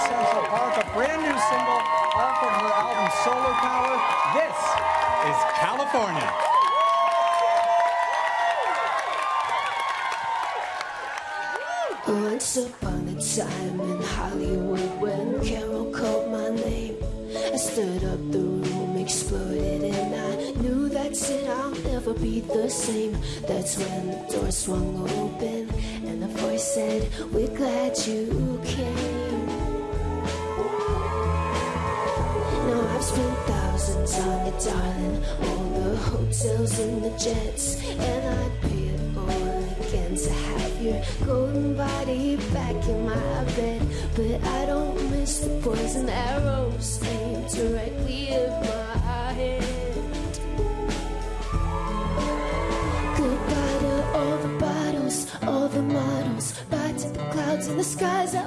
Central Park, a brand new single off of her album Solar Power. This is California. Once upon a time in Hollywood when Carole called my name, I stood up the room, exploded, and I knew that's it, I'll never be the same. That's when the door swung open and the voice said, We're glad you came. Spent thousands on it, darling, all the hotels and the jets, and I'd pay it all again to have your golden body back in my bed. But I don't miss the poison arrows aimed directly at my head. Goodbye to all the bottles, all the models. Bye to the clouds and the skies that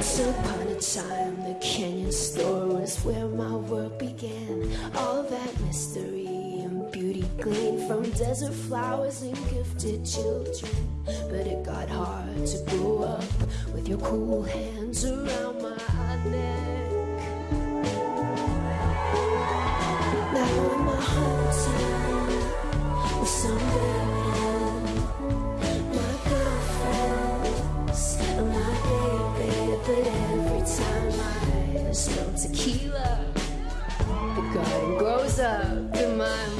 Once upon a time, the Canyon store was where my world began. All that mystery and beauty gleaned from desert flowers and gifted children. But it got hard to grow up with your cool hands around my neck. tequila. The garden grows up in my